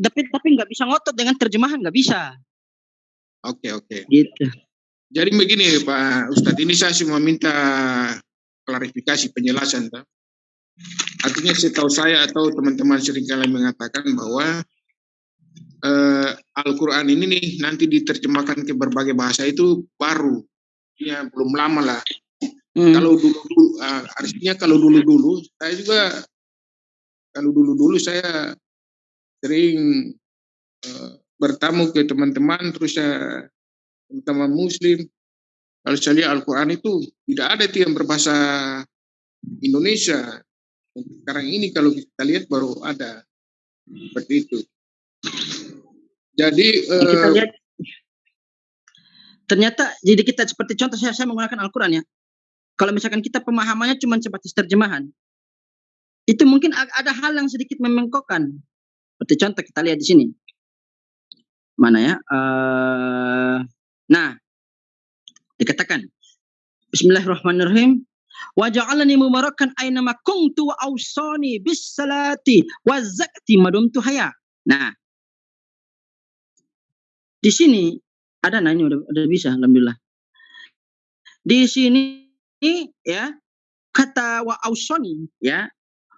tapi tapi nggak bisa ngotot dengan terjemahan nggak bisa. Oke oke. Gitu. Jadi begini Pak Ustadz, ini saya cuma minta klarifikasi penjelasan. Tak? Artinya setahu saya atau teman-teman sering kali mengatakan bahwa eh, Al-Quran ini nih nanti diterjemahkan ke berbagai bahasa itu baru, ya belum lama lah. Hmm. Kalau dulu, dulu uh, artinya kalau dulu dulu saya juga kalau dulu dulu saya sering uh, bertamu ke teman-teman terus saya teman Muslim. Kalau saya lihat Al-Quran itu tidak ada itu yang berbahasa Indonesia. Sekarang ini kalau kita lihat baru ada. Seperti itu. Jadi uh, kita lihat ternyata jadi kita seperti contoh saya, saya menggunakan Al-Quran ya. Kalau misalkan kita pemahamannya cuma sebatas terjemahan itu mungkin ada hal yang sedikit memengkokkan seperti contoh kita lihat di sini mana ya uh, Nah, dikatakan Bismillahirrahmanirrahim wa ja'alani mubarakan aina ma kuntu wa awsani bis salati wa zakati madumtu haya. Nah, di sini ada nah ini udah, udah bisa alhamdulillah. Di sini ya kata wa ausoni ya.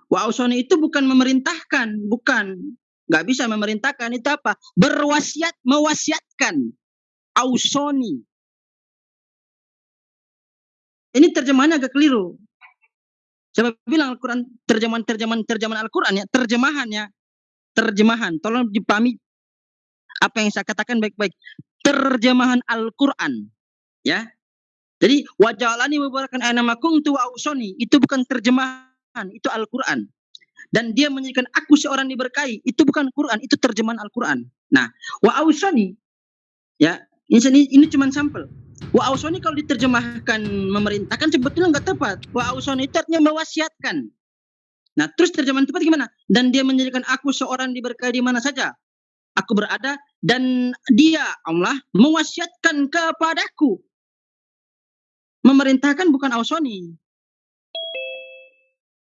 Wa ausoni itu bukan memerintahkan, bukan nggak bisa memerintahkan itu apa? Berwasiat, mewasiatkan ausoni. Ini terjemahannya agak keliru. Coba bilang Al-Quran, terjemahan-terjemahan terjemahan Al-Quran ya, terjemahannya, terjemahan. Tolong dipahami apa yang saya katakan baik-baik. Terjemahan Al-Quran, ya. Jadi wajalani mubarakan anamakum tu ausoni itu bukan terjemahan, itu Al-Quran. Dan dia menjadikan aku seorang diberkahi, itu bukan Quran, itu terjemahan Al-Quran. Nah, wa ausoni ya ini, ini, cuma sampel. Wa ausoni kalau diterjemahkan memerintahkan sebetulnya nggak tepat. Wa ausoni itu artinya mewasiatkan. Nah, terus terjemahan tepat gimana? Dan dia menjadikan aku seorang diberkahi di mana saja. Aku berada dan dia Allah mewasiatkan kepadaku. Memerintahkan bukan ausoni.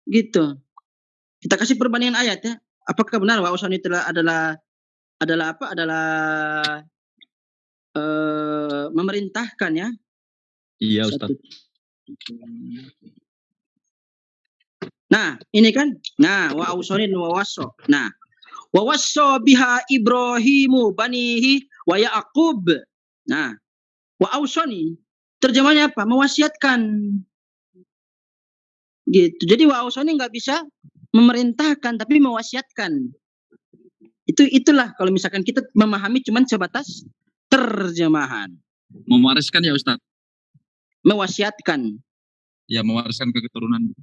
Gitu. Kita kasih perbandingan ayat ya. Apakah benar wa ausoni adalah adalah adalah apa? Adalah Eh, memerintahkan ya. Iya Ustaz. Nah, ini kan. Nah, wa ausonin wa waso. Nah, wa waso biha Ibrahimu banihi wa Yaqub. Nah, wa ausoni terjemahnya apa? Mewasiatkan. Gitu. Jadi wa ausoni nggak bisa memerintahkan tapi mewasiatkan. Itu itulah kalau misalkan kita memahami cuman sebatas terjemahan. Mewariskan ya Ustaz? Mewasiatkan. Ya, mewariskan ke keturunan.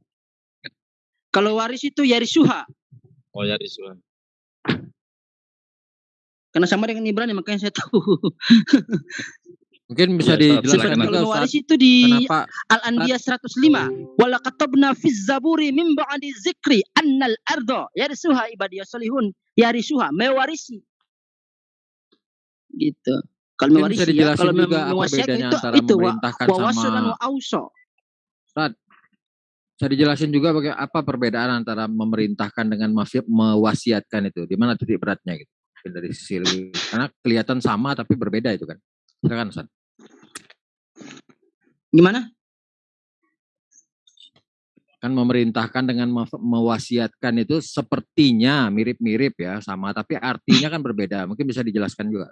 Kalau waris itu yarisuha. Oh, yarisuha. Karena sama dengan Ibrani makanya saya tahu. Mungkin bisa ya, dijelaskan juga waris itu di Al-Anbiya 105. Wala katabna fiz zaburi min ba'di zikri annal ardo yarisuha ibadiyas salihun yarisuha mewarisi. Gitu. Kalau mewarisi bisa ya, kalau juga apa bedanya itu, antara itu, memerintahkan wa, sama wa auso. Ustaz, bisa dijelasin juga bagaimana apa perbedaan antara memerintahkan dengan mewasiatkan itu? Di mana titik beratnya gitu? Dari sisi karena kelihatan sama tapi berbeda itu kan. Silakan Ustaz. Gimana? Kan memerintahkan dengan mewasiatkan itu sepertinya mirip-mirip ya sama tapi artinya kan berbeda. Mungkin bisa dijelaskan juga.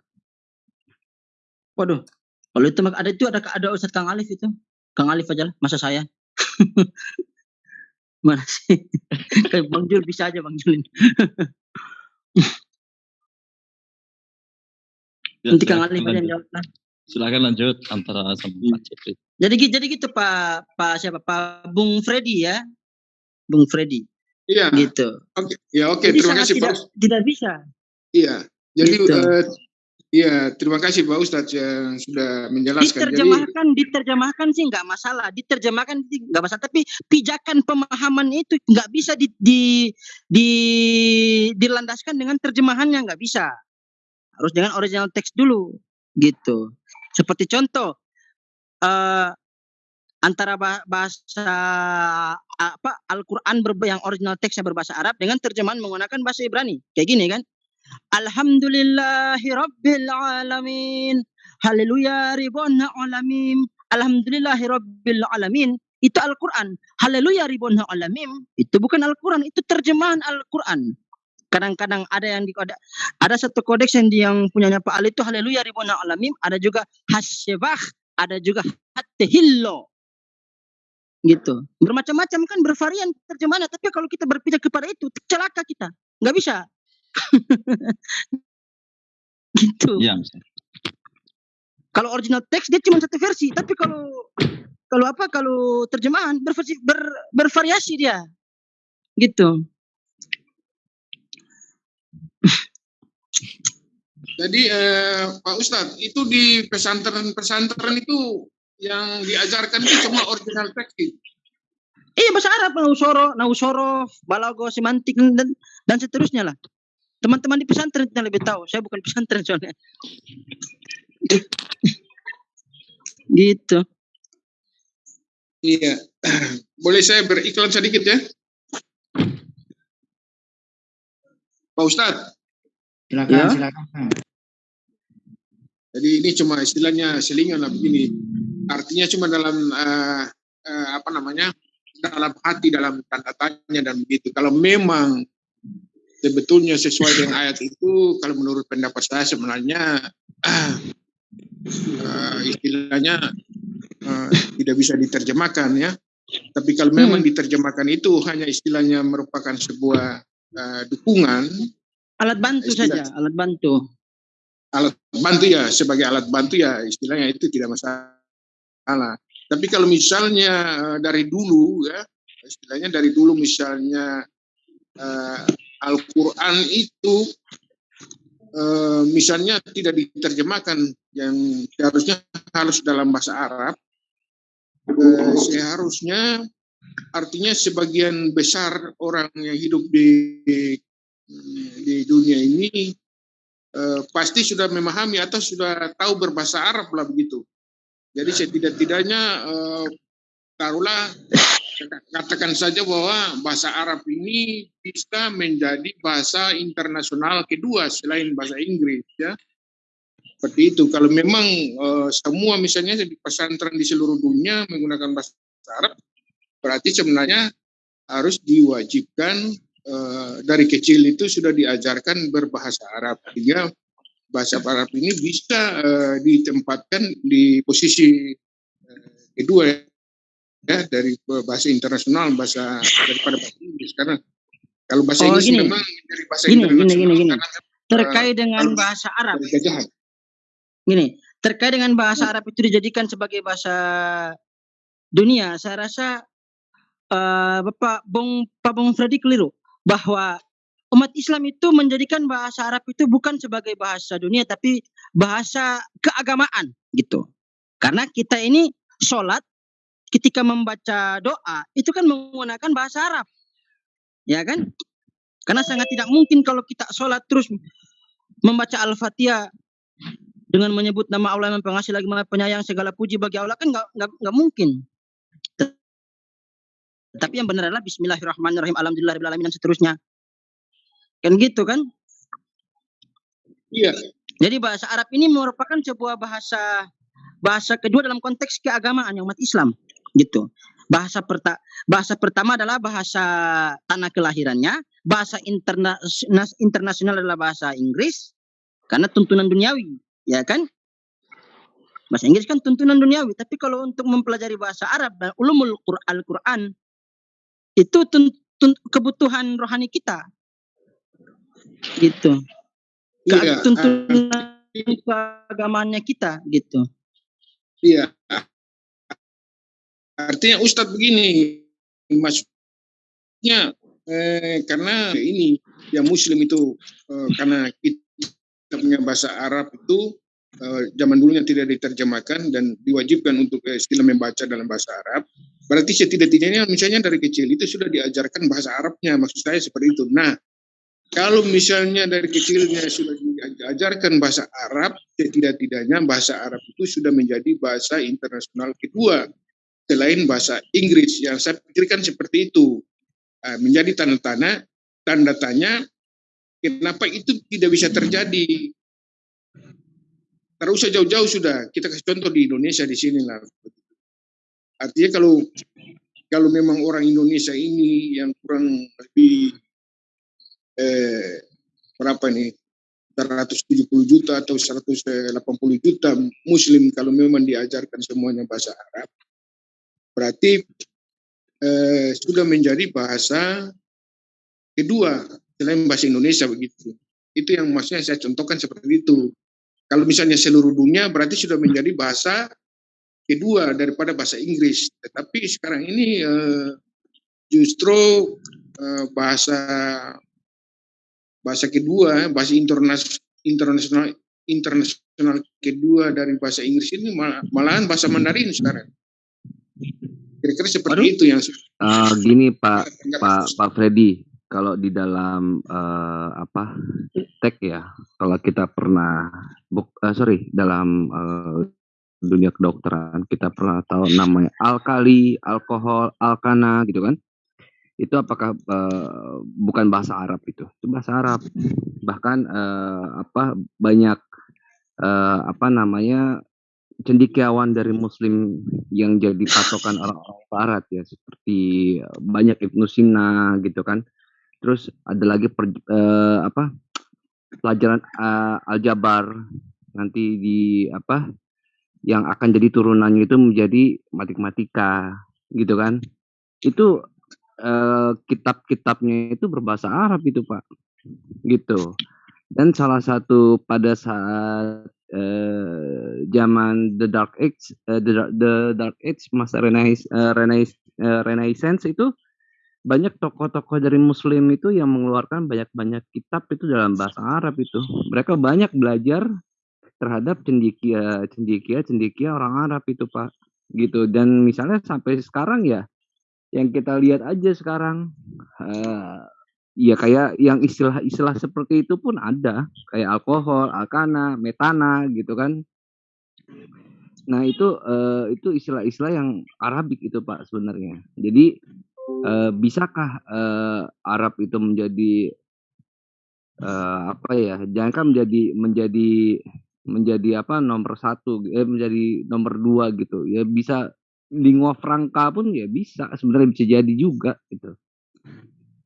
Waduh, kalau itu ada itu ada ada Ustadz Kang Alif itu. Kang Alif aja lah, masa saya. Mana sih? Bang Jul bisa aja Bang Julin. ya, Nanti Kang Alif aja yang jawab lah. Silakan lanjut antara sama hmm. Pak Cipri. Jadi jadi gitu Pak Pak siapa Pak Bung Freddy ya. Bung Freddy. Iya. Gitu. Oke, ya oke, terima kasih tidak, Pak. Tidak bisa. Iya. Jadi gitu. uh, Iya, terima kasih Pak Ustadz yang sudah menjelaskan. Diterjemahkan, Jadi, diterjemahkan sih nggak masalah. Diterjemahkan nggak masalah. Tapi pijakan pemahaman itu nggak bisa di, di, di, dilandaskan dengan terjemahannya nggak bisa. Harus dengan original teks dulu, gitu. Seperti contoh, uh, antara bahasa apa Al-Quran yang original teksnya berbahasa Arab dengan terjemahan menggunakan bahasa Ibrani, kayak gini kan? Alhamdulillahi rabbil alamin. Haleluya ribon alamin. Alhamdulillahi rabbil alamin. Itu Al-Quran. Haleluya ribon alamin. Itu bukan Al-Quran, itu terjemahan Al-Quran. Kadang-kadang ada yang di ada, ada satu kodeks yang yang punyanya Pak Ali itu haleluya ribon alamin. Ada juga hasyebah, ada juga hatihillo. Gitu. Bermacam-macam kan bervarian terjemahannya. Tapi kalau kita berpijak kepada itu celaka kita. Nggak bisa. Gitu. Iya, kalau original teks dia cuma satu versi. Tapi kalau kalau apa kalau terjemahan berversi, ber, bervariasi dia. Gitu Jadi eh, Pak Ustadz, itu di pesantren-pesantren itu yang diajarkan itu cuma original teks Iya bahasa Arab, Nausoro, Nausoro, Balago, semantik dan dan seterusnya lah. Teman-teman di pesantren yang lebih tahu. Saya bukan pesantren soalnya. gitu. Iya. Boleh saya beriklan sedikit ya? Pak Ustadz. Silakan, ya. silakan. Jadi ini cuma istilahnya selingan lah begini artinya cuma dalam uh, uh, apa namanya dalam hati dalam tanda tanya dan begitu kalau memang sebetulnya sesuai dengan ayat itu kalau menurut pendapat saya sebenarnya uh, uh, istilahnya uh, tidak bisa diterjemahkan ya tapi kalau memang hmm. diterjemahkan itu hanya istilahnya merupakan sebuah uh, dukungan. Alat bantu istilah, saja alat bantu. Alat bantu ya sebagai alat bantu ya istilahnya itu tidak masalah. Tapi kalau misalnya eh, dari dulu ya, istilahnya dari dulu misalnya uh, Al-Quran itu uh, misalnya tidak diterjemahkan yang seharusnya harus dalam bahasa Arab, uh, seharusnya artinya sebagian besar orang yang hidup di di dunia ini uh, pasti sudah memahami atau sudah tahu berbahasa Arab lah begitu. Jadi setidak-tidaknya uh, taruhlah katakan saja bahwa bahasa Arab ini bisa menjadi bahasa internasional kedua selain bahasa Inggris ya. Seperti itu. Kalau memang uh, semua misalnya di pesantren di seluruh dunia menggunakan bahasa Arab, berarti sebenarnya harus diwajibkan uh, dari kecil itu sudah diajarkan berbahasa Arab. Sehingga bahasa Arab ini bisa uh, ditempatkan di posisi uh, kedua ya dari bahasa internasional bahasa daripada bahasa Inggris karena kalau bahasa oh, Inggris gini. memang dari bahasa gini, internasional gini, gini, gini. terkait dengan bahasa Arab gini terkait dengan bahasa Arab itu dijadikan sebagai bahasa dunia saya rasa uh, Bapak Bung Pak Bung Freddy keliru bahwa umat Islam itu menjadikan bahasa Arab itu bukan sebagai bahasa dunia tapi bahasa keagamaan gitu. Karena kita ini sholat ketika membaca doa itu kan menggunakan bahasa Arab. Ya kan? Karena sangat tidak mungkin kalau kita sholat terus membaca Al-Fatihah dengan menyebut nama Allah yang pengasih lagi maha penyayang segala puji bagi Allah kan nggak nggak mungkin. Tapi yang benar adalah Bismillahirrahmanirrahim Alhamdulillahirobbilalamin dan seterusnya. Kan gitu kan? Iya. Jadi bahasa Arab ini merupakan sebuah bahasa bahasa kedua dalam konteks keagamaan yang umat Islam, gitu. Bahasa perta bahasa pertama adalah bahasa tanah kelahirannya, bahasa interna internasional adalah bahasa Inggris karena tuntunan duniawi, ya kan? Bahasa Inggris kan tuntunan duniawi, tapi kalau untuk mempelajari bahasa Arab dan ulumul Al-Qur'an itu kebutuhan rohani kita, gitu. Iya, tuntunan uh, agamanya kita gitu. Iya. Artinya Ustadz begini maksudnya eh, karena ini yang Muslim itu eh, karena kita punya bahasa Arab itu eh, zaman dulunya tidak diterjemahkan dan diwajibkan untuk eh, istilah membaca dalam bahasa Arab berarti setidak-tidaknya misalnya dari kecil itu sudah diajarkan bahasa Arabnya maksud saya seperti itu nah kalau misalnya dari kecilnya sudah diajarkan bahasa Arab, setidak-tidaknya bahasa Arab itu sudah menjadi bahasa internasional kedua selain bahasa Inggris yang saya pikirkan seperti itu menjadi tanda tanya tanda tanya kenapa itu tidak bisa terjadi? Tidak usah jauh-jauh sudah, kita kasih contoh di Indonesia di sini lah. Artinya kalau kalau memang orang Indonesia ini yang kurang lebih eh, berapa nih 170 juta atau 180 juta muslim kalau memang diajarkan semuanya bahasa Arab berarti eh, sudah menjadi bahasa kedua selain bahasa Indonesia begitu. Itu yang maksudnya saya contohkan seperti itu. Kalau misalnya seluruh dunia berarti sudah menjadi bahasa kedua daripada bahasa Inggris. Tetapi sekarang ini uh, justru uh, bahasa bahasa kedua, bahasa internasional internasional internasional kedua dari bahasa Inggris ini mal malahan bahasa Mandarin sekarang. Kira-kira seperti Aduh. itu yang uh, gini Pak Pak Pak Freddy kalau di dalam uh, apa tek ya kalau kita pernah buk, uh, sorry dalam uh, dunia kedokteran. Kita pernah tahu namanya alkali alkohol alkana gitu kan? Itu apakah uh, bukan bahasa Arab itu? Itu bahasa Arab. Bahkan uh, apa banyak uh, apa namanya cendikiawan dari Muslim yang jadi patokan orang-orang Barat ya. Seperti banyak Ibnu Sina gitu kan? Terus ada lagi per, uh, apa pelajaran uh, aljabar. Nanti di apa yang akan jadi turunannya itu menjadi matematika gitu kan itu uh, kitab-kitabnya itu berbahasa Arab itu pak gitu dan salah satu pada saat uh, zaman the dark age uh, the, the dark age masa renaissance uh, renaissance itu banyak tokoh-tokoh dari Muslim itu yang mengeluarkan banyak-banyak kitab itu dalam bahasa Arab itu. Mereka banyak belajar terhadap cendikia, cendikia, cendikia orang Arab itu Pak. Gitu. Dan misalnya sampai sekarang ya, yang kita lihat aja sekarang, uh, ya kayak yang istilah-istilah seperti itu pun ada. Kayak alkohol, alkana, metana gitu kan. Nah itu uh, itu istilah-istilah yang Arabik itu Pak sebenarnya. Jadi uh, bisakah uh, Arab itu menjadi uh, apa ya? Jangan kan menjadi menjadi menjadi apa nomor satu, eh, menjadi nomor dua gitu. Ya bisa lingua franca pun ya bisa sebenarnya bisa jadi juga gitu.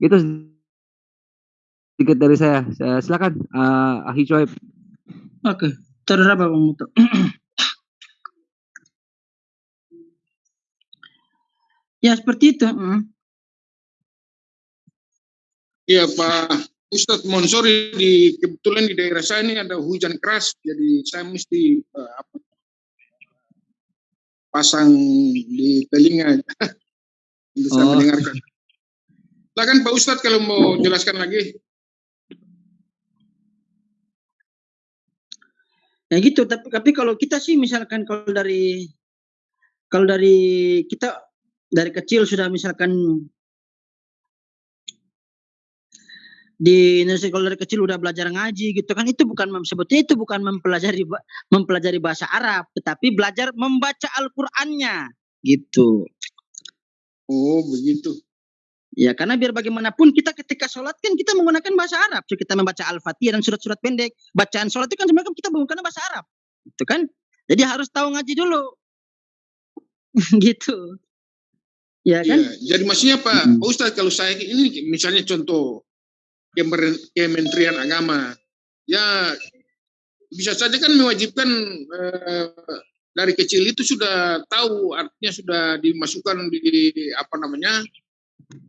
Itu sedikit dari saya. saya silakan uh, Ahi Coib. Oke, terus apa Bang Muto? ya seperti itu. Hmm. Iya Pak Ustadz Monsori di kebetulan di daerah saya ini ada hujan keras, jadi saya mesti uh, apa, pasang di telinga untuk saya oh. mendengarkan. Silakan Pak Ustadz kalau mau jelaskan lagi. Ya gitu, tapi, tapi kalau kita sih misalkan kalau dari kalau dari kita dari kecil sudah misalkan di Indonesia kalau dari kecil udah belajar ngaji gitu kan itu bukan sebetulnya itu bukan mempelajari mempelajari bahasa Arab tetapi belajar membaca Al-Qur'annya gitu. Oh, begitu. Ya, karena biar bagaimanapun kita ketika sholat kan kita menggunakan bahasa Arab. So, kita membaca Al-Fatihah dan surat-surat pendek. Bacaan sholat itu kan sebenarnya kita menggunakan bahasa Arab. Itu kan. Jadi harus tahu ngaji dulu. gitu. Ya kan? Ya, jadi maksudnya Pak, hmm. Ustaz kalau saya ini misalnya contoh Kementerian Agama. Ya bisa saja kan mewajibkan eh, dari kecil itu sudah tahu artinya sudah dimasukkan di apa namanya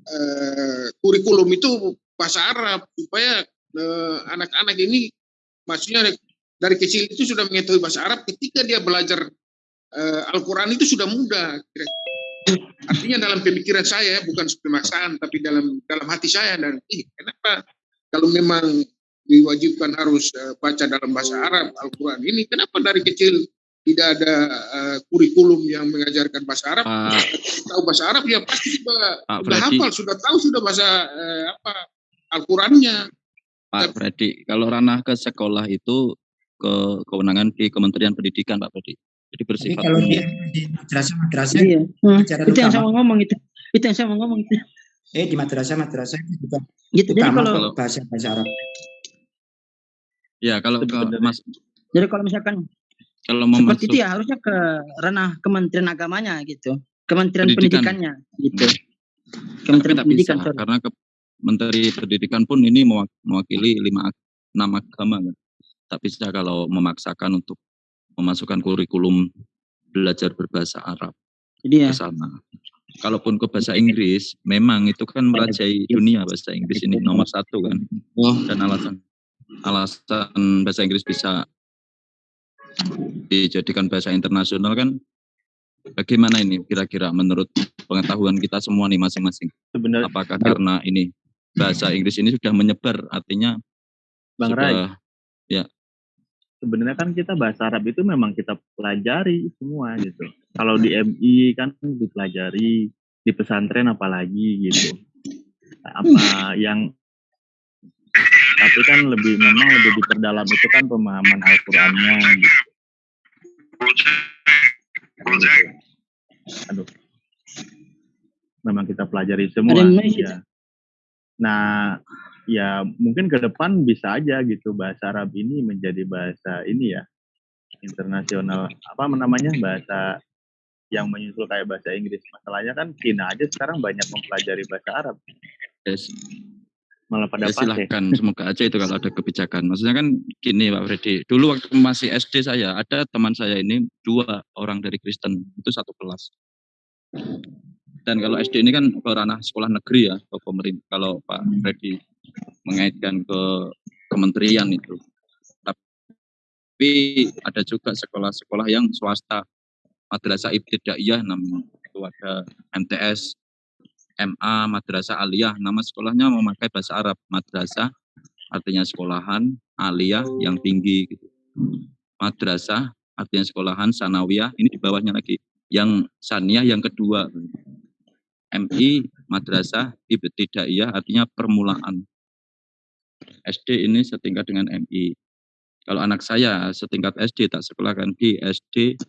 eh, kurikulum itu bahasa Arab supaya eh, anak-anak eh, ini maksudnya dari kecil itu sudah mengetahui bahasa Arab ketika dia belajar eh, Al-Quran itu sudah mudah artinya dalam pemikiran saya bukan pemaksaan tapi dalam dalam hati saya dan ih kenapa kalau memang diwajibkan harus uh, baca dalam bahasa Arab Al-Quran ini, kenapa dari kecil tidak ada uh, kurikulum yang mengajarkan bahasa Arab? Uh, tahu bahasa Arab ya pasti sudah, uh, sudah hafal, sudah tahu sudah bahasa uh, apa Al-Qurannya. Pak Freddy, kalau ranah ke sekolah itu ke kewenangan di Kementerian Pendidikan, Pak Freddy. Jadi bersifat. kalau di, di madrasah-madrasah, iya. hmm, itu yang saya mau ngomong itu, itu yang saya mau ngomong itu eh di madrasah madrasah itu juga gitu jadi kalau bahasa bahasa Arab Ya, kalau ke Mas Jadi kalau misalkan kalau seperti memasuk itu ya harusnya ke ranah Kementerian Agamanya gitu. Kementerian Pendidikan. Pendidikannya gitu. tapi Kementerian Pendidikan bisa sorry. karena ke Menteri Pendidikan pun ini mewa- mewakili lima enam agama kan. Tak bisa kalau memaksakan untuk memasukkan kurikulum belajar berbahasa Arab Jadi ya ke sana. Kalaupun ke bahasa Inggris, memang itu kan merajai dunia bahasa Inggris ini nomor satu kan. Dan alasan alasan bahasa Inggris bisa dijadikan bahasa internasional kan bagaimana ini kira-kira menurut pengetahuan kita semua nih masing-masing? Sebenarnya Apakah karena ini bahasa Inggris ini sudah menyebar artinya Bang Rai, sudah sebenarnya kan kita bahasa Arab itu memang kita pelajari semua gitu. Kalau di MI kan dipelajari, di pesantren apalagi gitu. Apa yang tapi kan lebih memang lebih diperdalam itu kan pemahaman Al-Qur'annya gitu. Gitu. Aduh. Memang kita pelajari semua. Noise ya. Nah, ya mungkin ke depan bisa aja gitu bahasa Arab ini menjadi bahasa ini ya internasional apa namanya bahasa yang menyusul kayak bahasa Inggris masalahnya kan Cina aja sekarang banyak mempelajari bahasa Arab ya, malah pada ya silahkan semoga aja itu kalau ada kebijakan. Maksudnya kan gini Pak Freddy, dulu waktu masih SD saya ada teman saya ini dua orang dari Kristen itu satu kelas. Dan kalau SD ini kan ke ranah sekolah negeri ya, pemerintah. Kalau Pak Freddy mengaitkan ke kementerian itu. Tapi ada juga sekolah-sekolah yang swasta, madrasah ibtidaiyah namanya. Itu ada MTS, MA, madrasah aliyah. Nama sekolahnya memakai bahasa Arab. Madrasah artinya sekolahan, aliyah yang tinggi gitu. Madrasah artinya sekolahan, sanawiyah, ini di bawahnya lagi. Yang saniyah yang kedua. MI, madrasah, ibtidaiyah artinya permulaan. SD ini setingkat dengan MI. Kalau anak saya setingkat SD tak sekolahkan di SD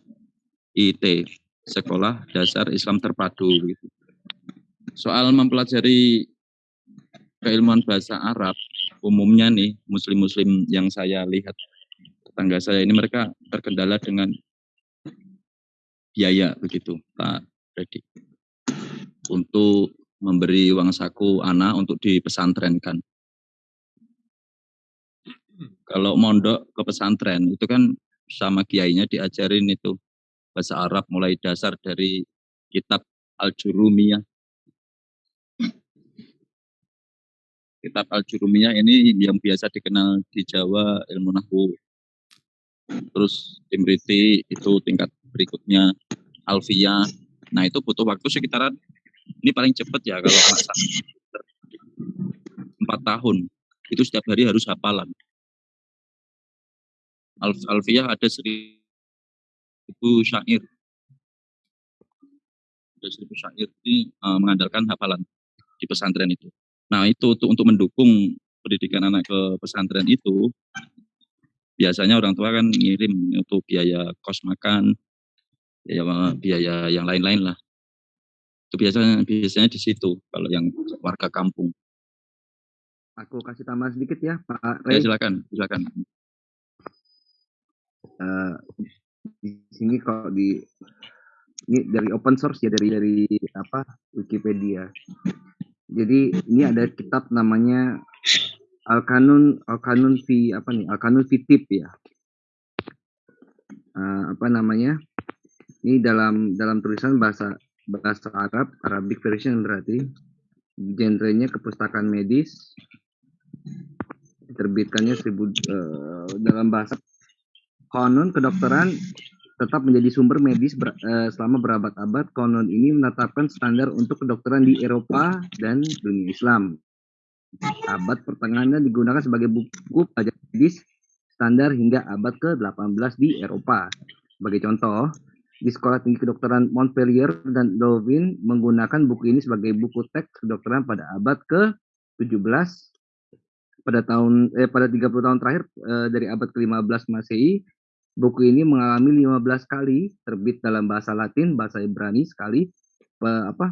IT, Sekolah Dasar Islam Terpadu. Gitu. Soal mempelajari keilmuan bahasa Arab, umumnya nih muslim-muslim yang saya lihat tetangga saya ini mereka terkendala dengan biaya begitu Pak Freddy untuk memberi uang saku anak untuk dipesantrenkan. Kalau mondok ke pesantren itu kan sama kiainya diajarin itu bahasa Arab mulai dasar dari kitab Al-Jurumiyah. Kitab Al-Jurumiyah ini yang biasa dikenal di Jawa ilmu nahwu. Terus Timriti itu tingkat berikutnya Alfiyah. Nah itu butuh waktu sekitaran ini paling cepat ya kalau anak saya empat tahun itu setiap hari harus hafalan. Alf Alfiyah ada seribu syair. Ada seribu syair ini uh, mengandalkan hafalan di pesantren itu. Nah itu untuk, untuk mendukung pendidikan anak ke pesantren itu biasanya orang tua kan ngirim untuk biaya kos makan, biaya, biaya yang lain-lain lah itu biasanya biasanya di situ kalau yang warga kampung. Aku kasih tambah sedikit ya, Pak Ya Rey. silakan, silakan. Eh, di sini kalau di ini dari open source ya dari dari apa Wikipedia. Jadi ini ada kitab namanya Al Kanun Al Kanun fi apa nih Al Kanun fi Tip ya. Eh, apa namanya? Ini dalam dalam tulisan bahasa bahasa Arab, Arabic version berarti genrenya kepustakaan medis diterbitkannya seribu eh, dalam bahasa konon kedokteran tetap menjadi sumber medis ber, eh, selama berabad-abad. Konon ini menetapkan standar untuk kedokteran di Eropa dan dunia Islam. Abad pertengahannya digunakan sebagai buku pelajaran medis standar hingga abad ke-18 di Eropa. Sebagai contoh di Sekolah Tinggi Kedokteran Montpellier dan Louvain menggunakan buku ini sebagai buku teks kedokteran pada abad ke-17 pada tahun eh, pada 30 tahun terakhir eh, dari abad ke-15 Masehi buku ini mengalami 15 kali terbit dalam bahasa Latin, bahasa Ibrani sekali pe, apa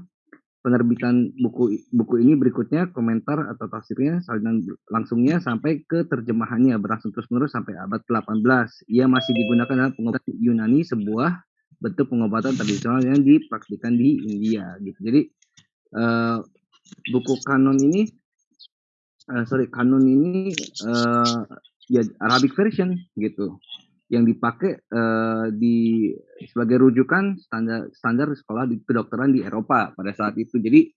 penerbitan buku buku ini berikutnya komentar atau tafsirnya salinan langsungnya sampai ke terjemahannya berlangsung terus-menerus sampai abad 18. Ia masih digunakan dalam pengobatan Yunani sebuah bentuk pengobatan tradisional yang dipraktikkan di India gitu. Jadi uh, buku kanon ini uh, sorry kanon ini uh, ya Arabic version gitu yang dipakai uh, di sebagai rujukan standar standar sekolah di kedokteran di Eropa pada saat itu. Jadi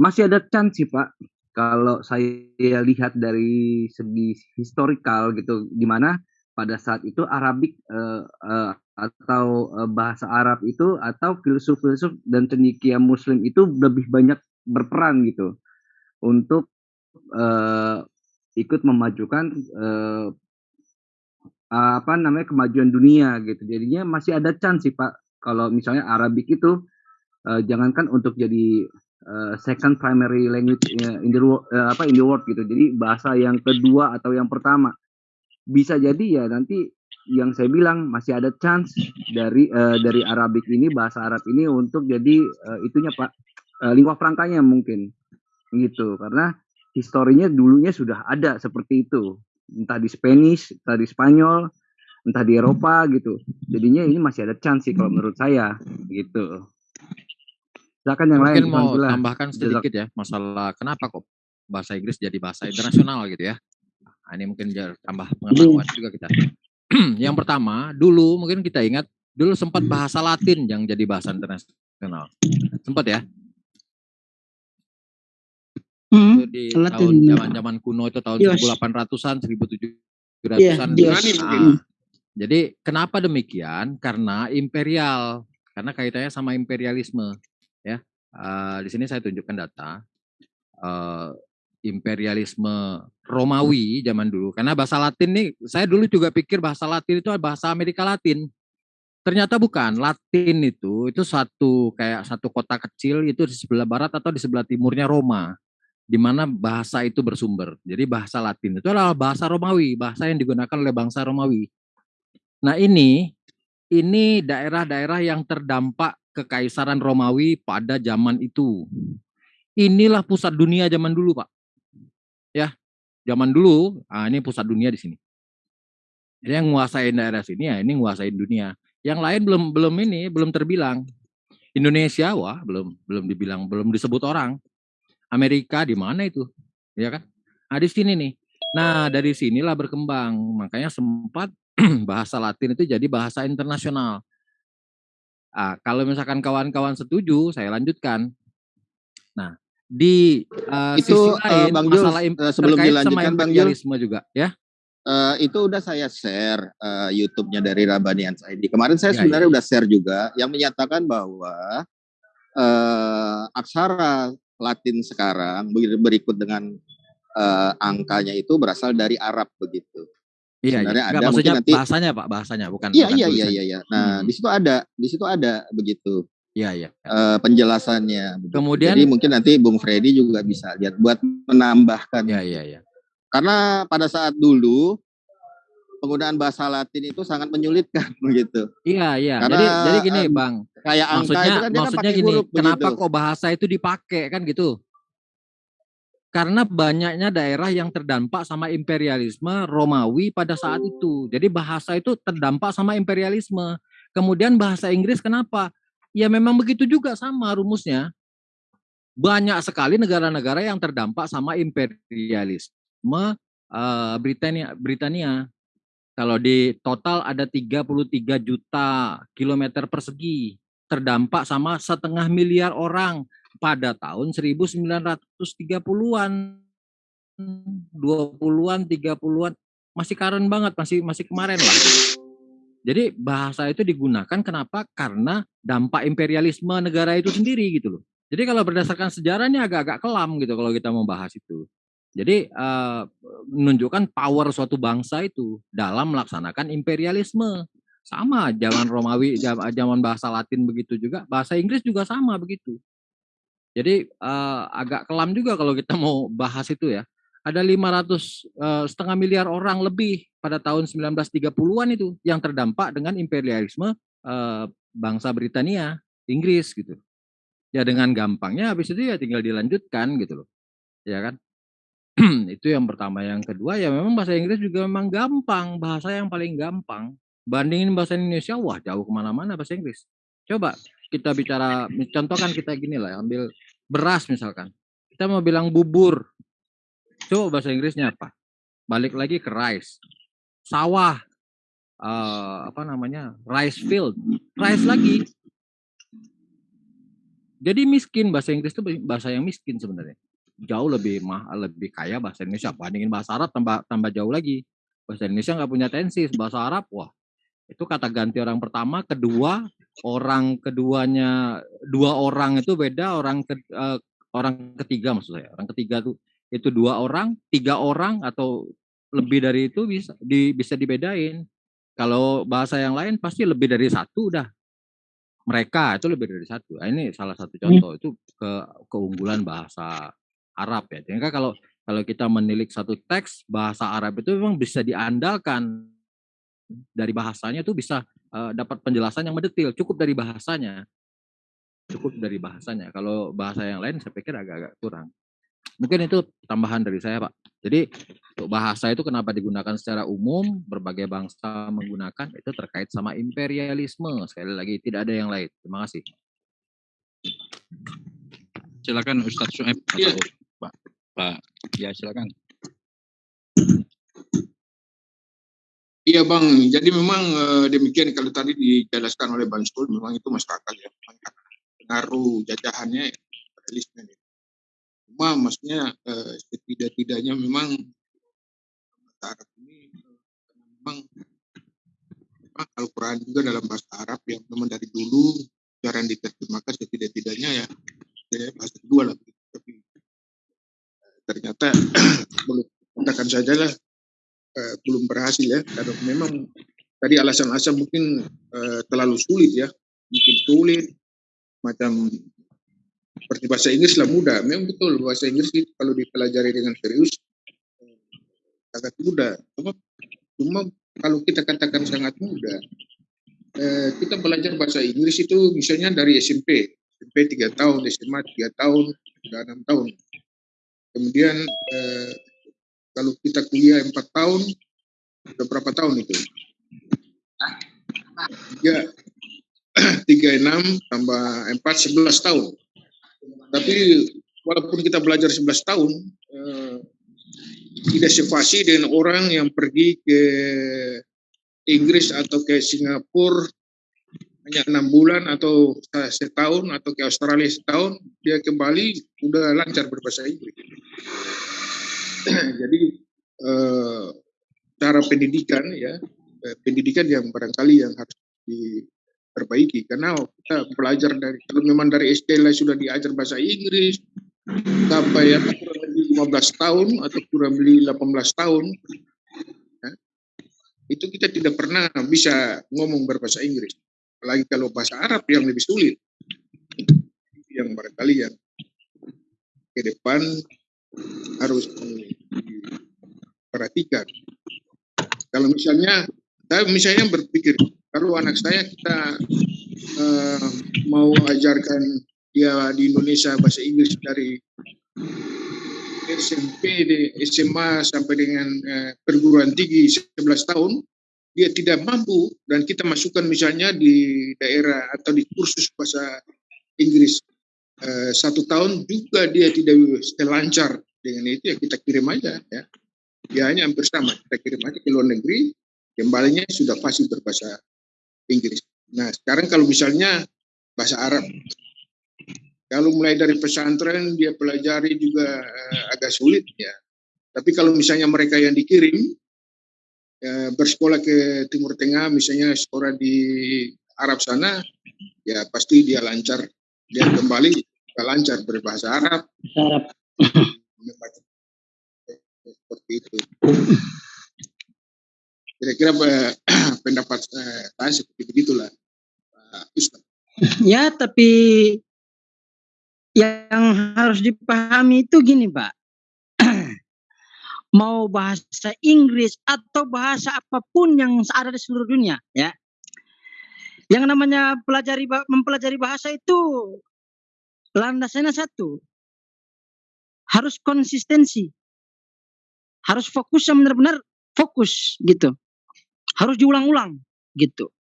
masih ada chance sih Pak kalau saya lihat dari segi historikal gitu di mana pada saat itu Arabik uh, uh, atau uh, bahasa Arab itu atau filsuf-filsuf dan cendekia muslim itu lebih banyak berperan gitu untuk uh, ikut memajukan uh, apa namanya kemajuan dunia gitu. Jadinya masih ada chance sih Pak kalau misalnya Arabik itu uh, jangankan untuk jadi uh, second primary language in the world, uh, apa in the world gitu. Jadi bahasa yang kedua atau yang pertama. Bisa jadi ya nanti yang saya bilang masih ada chance dari uh, dari Arabik ini bahasa Arab ini untuk jadi uh, itunya Pak uh, lingua frankanya mungkin gitu karena historinya dulunya sudah ada seperti itu entah di Spanish, entah di Spanyol, entah di Eropa gitu. Jadinya ini masih ada chance sih kalau menurut saya gitu. Silakan yang Mungkin lain. Mungkin mau tambahkan sedikit ya masalah kenapa kok bahasa Inggris jadi bahasa internasional gitu ya. Nah, ini mungkin tambah pengetahuan juga kita. yang pertama, dulu mungkin kita ingat dulu sempat bahasa Latin yang jadi bahasa internasional. Sempat ya? Hmm, itu di tahun zaman-zaman kuno itu tahun Dios. 1800-an, 1700-an. Yeah, nah, jadi kenapa demikian? Karena imperial, karena kaitannya sama imperialisme, ya. Uh, di sini saya tunjukkan data uh, imperialisme Romawi zaman dulu. Karena bahasa Latin nih, saya dulu juga pikir bahasa Latin itu bahasa Amerika Latin. Ternyata bukan. Latin itu itu satu kayak satu kota kecil itu di sebelah barat atau di sebelah timurnya Roma di mana bahasa itu bersumber. Jadi bahasa Latin itu adalah bahasa Romawi, bahasa yang digunakan oleh bangsa Romawi. Nah ini, ini daerah-daerah yang terdampak kekaisaran Romawi pada zaman itu. Inilah pusat dunia zaman dulu, Pak. Ya, zaman dulu, ah ini pusat dunia di sini. Jadi yang menguasai daerah sini ya ini menguasai dunia. Yang lain belum belum ini belum terbilang. Indonesia wah belum belum dibilang belum disebut orang. Amerika di mana itu? Ya kan? Nah, di sini nih. Nah, dari sinilah berkembang. Makanya sempat bahasa Latin itu jadi bahasa internasional. Nah, kalau misalkan kawan-kawan setuju, saya lanjutkan. Nah, di uh, itu sisi eh, lain, uh, Bang masalah Jules, uh, sebelum dilanjutkan Bang Jules, juga, ya. Uh, itu udah saya share uh, YouTube-nya dari Rabanian ID. Kemarin saya ya, sebenarnya ya. udah share juga yang menyatakan bahwa uh, aksara Latin sekarang berikut dengan uh, angkanya itu berasal dari Arab begitu. Iya, Sebenarnya iya. ada maksudnya nanti bahasanya Pak, bahasanya bukan Iya, bukan iya, iya, iya, iya. Nah, hmm. di situ ada, di situ ada begitu. Iya, iya. Uh, penjelasannya. Begitu. Kemudian Jadi mungkin nanti Bung Freddy juga bisa lihat buat menambahkan. Iya, iya, iya. Karena pada saat dulu penggunaan bahasa Latin itu sangat menyulitkan begitu. Iya, iya. Karena, jadi jadi gini, Bang. Kayak angka maksudnya, itu kan maksudnya kan gini, huruf, kenapa begitu. kok bahasa itu dipakai kan gitu? Karena banyaknya daerah yang terdampak sama imperialisme Romawi pada saat itu. Jadi bahasa itu terdampak sama imperialisme. Kemudian bahasa Inggris kenapa? Ya memang begitu juga sama rumusnya. Banyak sekali negara-negara yang terdampak sama imperialisme uh, Britania Britania. Kalau di total ada 33 juta kilometer persegi terdampak sama setengah miliar orang pada tahun 1930-an 20-an 30-an masih keren banget masih masih kemarin lah. Jadi bahasa itu digunakan kenapa? Karena dampak imperialisme negara itu sendiri gitu loh. Jadi kalau berdasarkan sejarahnya agak-agak kelam gitu kalau kita mau bahas itu jadi uh, menunjukkan power suatu bangsa itu dalam melaksanakan imperialisme sama zaman Romawi zaman bahasa Latin begitu juga bahasa Inggris juga sama begitu jadi uh, agak kelam juga kalau kita mau bahas itu ya. Ada 500 uh, setengah miliar orang lebih pada tahun 1930-an itu yang terdampak dengan imperialisme uh, bangsa Britania, Inggris gitu. Ya dengan gampangnya habis itu ya tinggal dilanjutkan gitu loh. Ya kan? itu yang pertama. Yang kedua ya memang bahasa Inggris juga memang gampang, bahasa yang paling gampang. Bandingin bahasa Indonesia, wah jauh ke mana-mana bahasa Inggris. Coba kita bicara, contohkan kita gini lah, ambil beras misalkan. Kita mau bilang bubur, coba bahasa Inggrisnya apa? Balik lagi ke rice, sawah, uh, apa namanya, rice field, rice lagi. Jadi miskin bahasa Inggris itu bahasa yang miskin sebenarnya. Jauh lebih mahal, lebih kaya bahasa Indonesia. Bandingin bahasa Arab tambah tambah jauh lagi. Bahasa Indonesia nggak punya tensi, bahasa Arab wah itu kata ganti orang pertama, kedua, orang keduanya dua orang itu beda, orang ke, uh, orang ketiga maksud saya. Orang ketiga tuh itu dua orang, tiga orang atau lebih dari itu bisa di, bisa dibedain. Kalau bahasa yang lain pasti lebih dari satu udah mereka itu lebih dari satu. Nah, ini salah satu hmm. contoh itu ke keunggulan bahasa Arab ya. Jadi kalau kalau kita menilik satu teks bahasa Arab itu memang bisa diandalkan dari bahasanya itu bisa uh, dapat penjelasan yang mendetil. Cukup dari bahasanya, cukup dari bahasanya. Kalau bahasa yang lain saya pikir agak-agak kurang. Mungkin itu tambahan dari saya, Pak. Jadi untuk bahasa itu kenapa digunakan secara umum, berbagai bangsa menggunakan itu terkait sama imperialisme. Sekali lagi tidak ada yang lain. Terima kasih. Silakan Ustadz Sueb ya. Pak. Pak. Ya, silakan. Iya bang, jadi memang uh, demikian kalau tadi dijelaskan oleh Bang Sul, memang itu masuk akal ya, pengaruh jajahannya, realisnya. Ya cuma maksudnya eh, setidak-tidaknya memang Arab ini memang, memang Al-Quran juga dalam bahasa Arab yang memang dari dulu jarang diterjemahkan setidak-tidaknya ya, ya bahasa kedua lah ternyata belum katakan saja lah eh, belum berhasil ya karena memang tadi alasan-alasan mungkin eh, terlalu sulit ya mungkin sulit macam seperti bahasa Inggris lah mudah. Memang betul bahasa Inggris itu kalau dipelajari dengan serius sangat mudah. Cuma, cuma kalau kita katakan sangat mudah, eh, kita belajar bahasa Inggris itu misalnya dari SMP, SMP tiga tahun, SMA tiga tahun, sudah enam tahun. Kemudian eh, kalau kita kuliah empat tahun, sudah berapa tahun itu? Tiga, tiga enam tambah empat sebelas tahun tapi walaupun kita belajar 11 tahun, eh, tidak sevasi dengan orang yang pergi ke Inggris atau ke Singapura hanya enam bulan atau setahun atau ke Australia setahun dia kembali udah lancar berbahasa Inggris. Jadi eh, cara pendidikan ya eh, pendidikan yang barangkali yang harus di, perbaiki karena kita belajar dari kalau memang dari SD lah sudah diajar bahasa Inggris sampai ya kurang lebih 15 tahun atau kurang lebih 18 tahun ya, itu kita tidak pernah bisa ngomong berbahasa Inggris apalagi kalau bahasa Arab yang lebih sulit. Yang barangkali yang ke depan harus diperhatikan. Kalau misalnya saya misalnya berpikir kalau anak saya kita uh, mau ajarkan dia di Indonesia bahasa Inggris dari SMP, SMA sampai dengan uh, perguruan tinggi 11 tahun, dia tidak mampu dan kita masukkan misalnya di daerah atau di kursus bahasa Inggris uh, satu tahun juga dia tidak lancar dengan itu ya kita kirim aja ya. Ya hanya hampir sama kita kirim aja ke luar negeri, kembalinya sudah fasih berbahasa Inggris. Nah, sekarang kalau misalnya bahasa Arab, kalau mulai dari pesantren dia pelajari juga uh, agak sulit ya. Tapi kalau misalnya mereka yang dikirim uh, bersekolah ke Timur Tengah, misalnya sekolah di Arab sana, ya pasti dia lancar. Dia kembali dia lancar berbahasa Arab. Arab. Seperti itu. Kira-kira eh, pendapat eh, saya seperti begitulah, Pak Ustaz. Ya, tapi yang harus dipahami itu gini, Pak. Mau bahasa Inggris atau bahasa apa pun yang ada di seluruh dunia, ya. Yang namanya pelajari mempelajari bahasa itu landasannya satu. Harus konsistensi. Harus fokus yang benar-benar fokus gitu. Harus diulang-ulang gitu.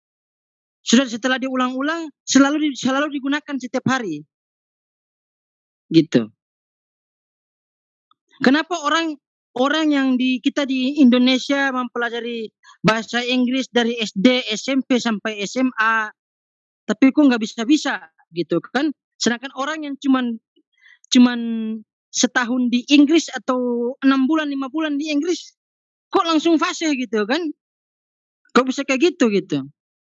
Sudah setelah diulang-ulang selalu selalu digunakan setiap hari. Gitu. Kenapa orang orang yang di kita di Indonesia mempelajari bahasa Inggris dari SD, SMP sampai SMA, tapi kok nggak bisa-bisa gitu kan? Sedangkan orang yang cuman cuman setahun di Inggris atau enam bulan lima bulan di Inggris kok langsung fasih gitu kan? Kok bisa kayak gitu gitu?